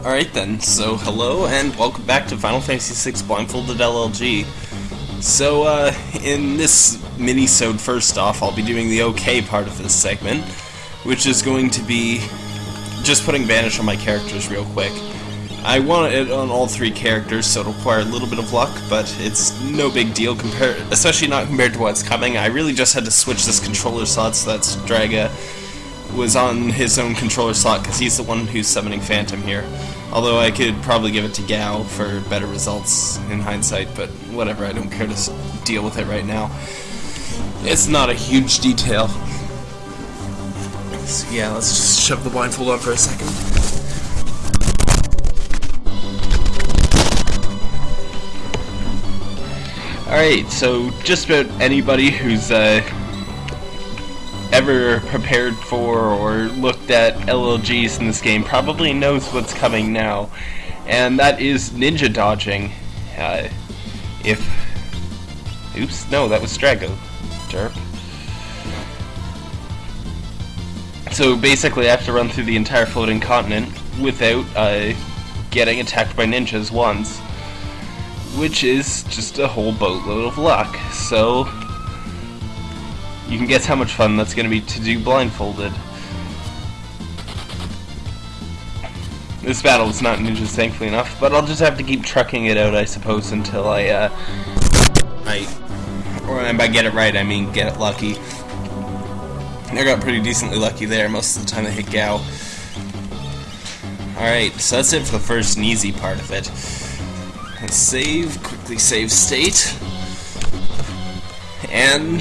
Alright then, so hello and welcome back to Final Fantasy VI Blindfolded LLG. So, uh, in this mini-sode first off, I'll be doing the okay part of this segment, which is going to be just putting Vanish on my characters real quick. I want it on all three characters, so it'll require a little bit of luck, but it's no big deal, compared, especially not compared to what's coming. I really just had to switch this controller slot so that Draga was on his own controller slot, because he's the one who's summoning Phantom here. Although I could probably give it to Gau for better results in hindsight, but whatever, I don't care to deal with it right now. It's not a huge detail. So yeah, let's just shove the blindfold on for a second. Alright, so just about anybody who's uh, ever prepared for or looked at LLGs in this game probably knows what's coming now, and that is ninja dodging. Uh, if. Oops, no, that was Strago. Derp. So basically, I have to run through the entire floating continent without uh, getting attacked by ninjas once, which is just a whole boatload of luck. So you can guess how much fun that's going to be to do blindfolded. This battle is not ninjas, thankfully enough, but I'll just have to keep trucking it out, I suppose, until I, uh, I, or and by get it right, I mean get it lucky. I got pretty decently lucky there most of the time I hit Gau. Alright, so that's it for the first and easy part of it. Let's save, quickly save state. And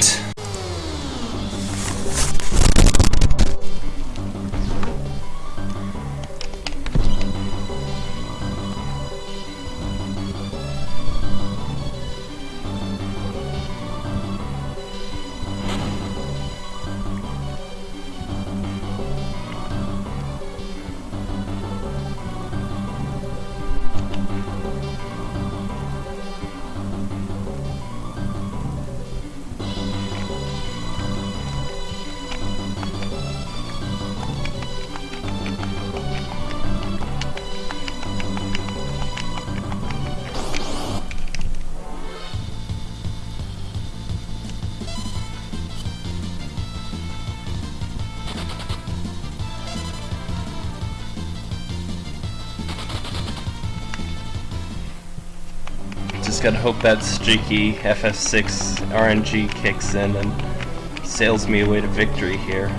just gotta hope that streaky FF6 RNG kicks in and sails me away to victory here.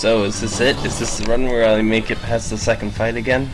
So, is this it? Is this the run where I make it past the second fight again?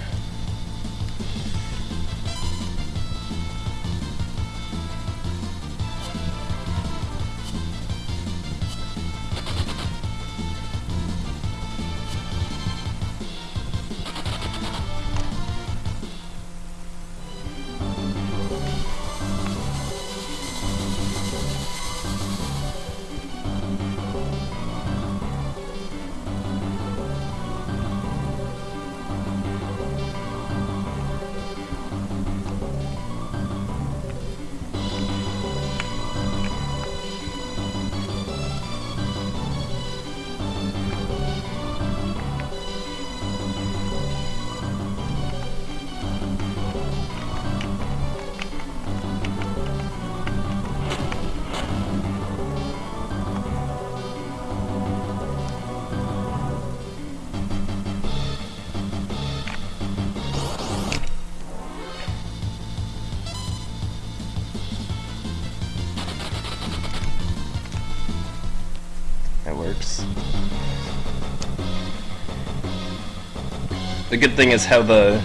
The good thing is how the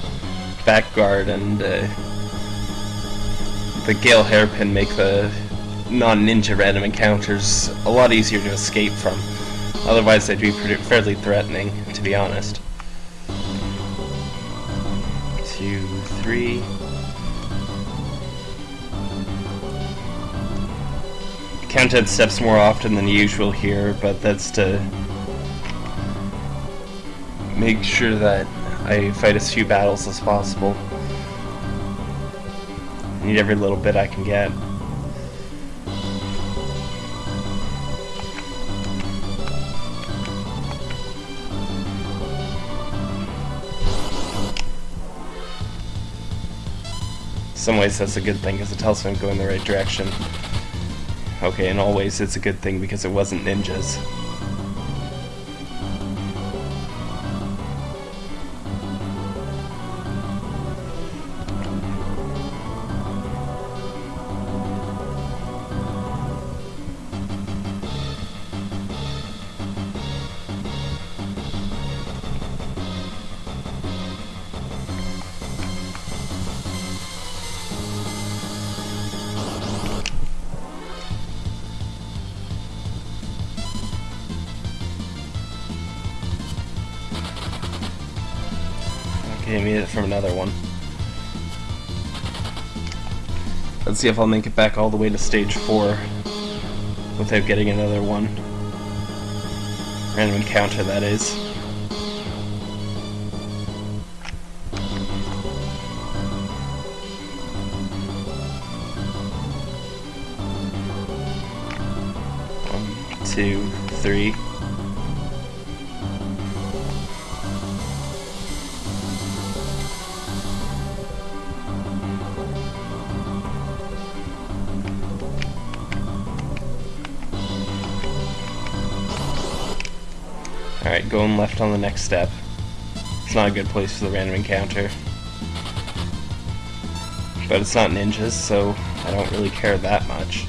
back guard and uh, the Gale Hairpin make the non-ninja random encounters a lot easier to escape from. Otherwise they'd be fairly threatening, to be honest. two, three. Counted steps more often than usual here, but that's to make sure that I fight as few battles as possible. I Need every little bit I can get. some ways that's a good thing because it tells me I'm going the right direction. Okay, in all ways it's a good thing because it wasn't ninjas. Made it from another one. Let's see if I'll make it back all the way to stage 4 without getting another one. Random encounter, that is. One, two, three. Alright, going left on the next step. It's not a good place for the random encounter. But it's not ninjas, so I don't really care that much.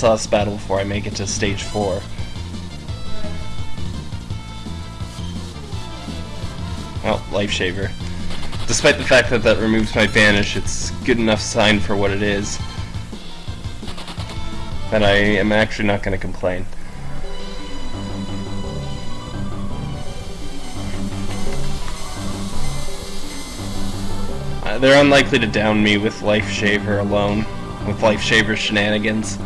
The battle before I make it to stage 4. Well, Life Shaver. Despite the fact that that removes my Vanish, it's good enough sign for what it is. That I am actually not going to complain. Uh, they're unlikely to down me with Life Shaver alone, with Life Shaver shenanigans.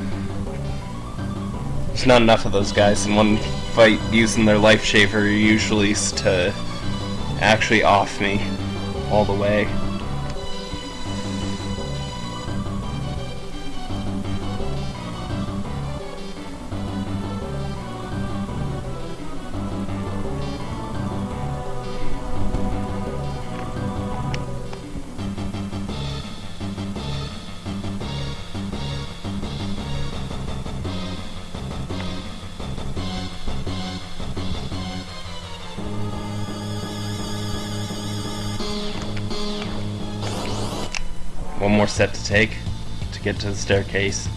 There's not enough of those guys in one fight using their Life Shaver usually to actually off me all the way. One more step to take to get to the staircase.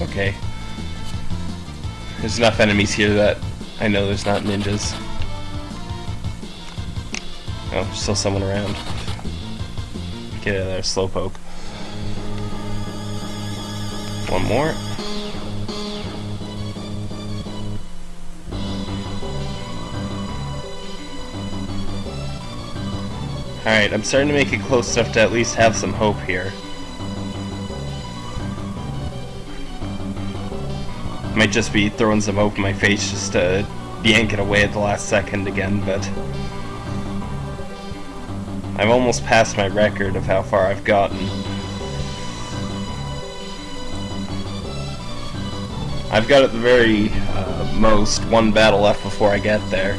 Okay. There's enough enemies here that I know there's not ninjas. Oh, still someone around. Get out of there, Slowpoke. One more. Alright, I'm starting to make it close enough to at least have some hope here. Might just be throwing some hope in my face just to yank it away at the last second again, but... I've almost passed my record of how far I've gotten. I've got at the very uh, most one battle left before I get there.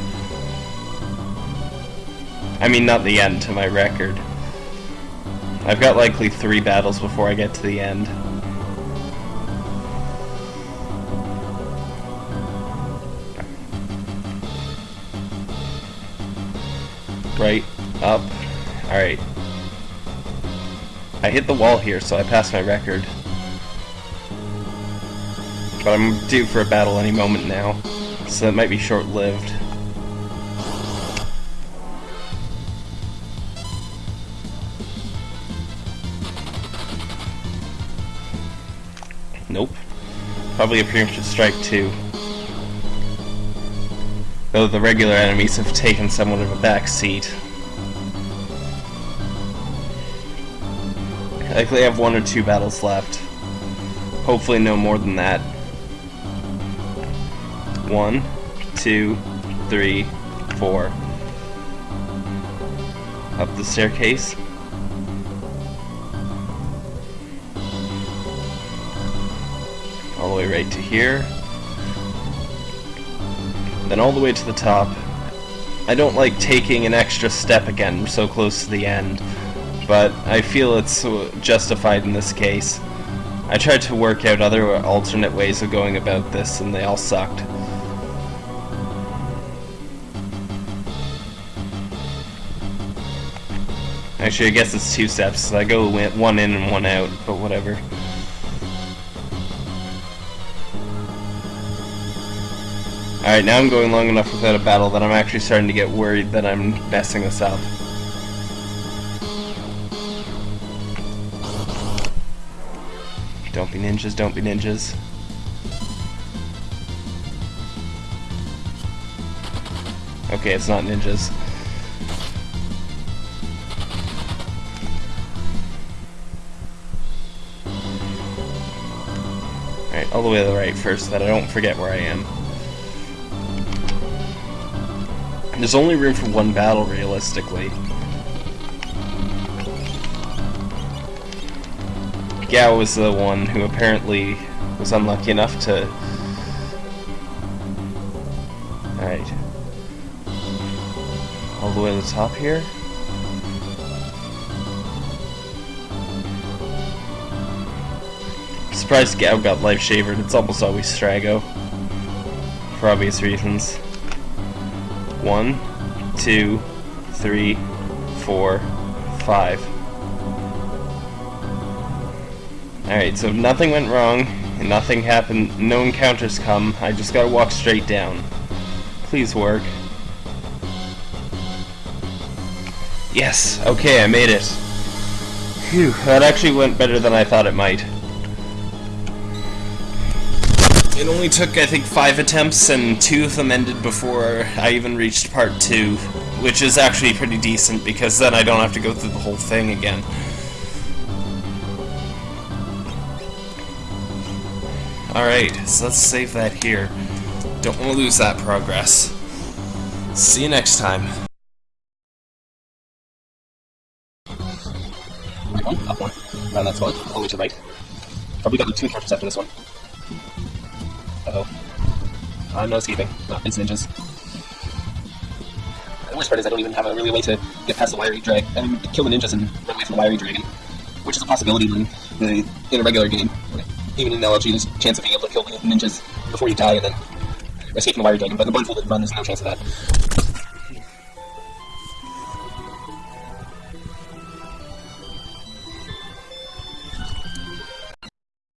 I mean, not the end to my record. I've got likely three battles before I get to the end. Right, up, alright. I hit the wall here, so I passed my record. But I'm due for a battle any moment now, so that might be short-lived. Nope. Probably a preemptive strike too. Though the regular enemies have taken somewhat of a back seat. Likely have one or two battles left. Hopefully no more than that. One, two, three, four. Up the staircase. All the way right to here. Then all the way to the top. I don't like taking an extra step again so close to the end, but I feel it's uh, justified in this case. I tried to work out other alternate ways of going about this, and they all sucked. Actually, I guess it's two steps. I go one in and one out, but whatever. Alright, now I'm going long enough without a battle that I'm actually starting to get worried that I'm messing this up. Don't be ninjas, don't be ninjas. Okay, it's not ninjas. Alright, all the way to the right first, so that I don't forget where I am. There's only room for one battle, realistically. Gau was the one who apparently was unlucky enough to... Alright. All the way to the top here? surprised Gau got life shavered. It's almost always Strago. For obvious reasons. One, two, three, four, five. Alright, so nothing went wrong, and nothing happened, no encounters come, I just gotta walk straight down. Please work. Yes, okay, I made it. Phew, that actually went better than I thought it might. It only took, I think, five attempts, and two of them ended before I even reached part two, which is actually pretty decent, because then I don't have to go through the whole thing again. Alright, so let's save that here. Don't want to lose that progress. See you next time. One, up one, around that spot, all the way to the right. Probably got the two encounters after this one. Uh-oh. I'm no escaping. No, it's ninjas. The worst part is I don't even have a really way to get past the wiry dragon. I mean, kill the ninjas and run away from the wiry dragon. Which is a possibility in, the, in a regular game. Even in LLG, there's a chance of being able to kill the ninjas before you die and then escape from the wiry dragon. But in the blindfolded run, there's no chance of that.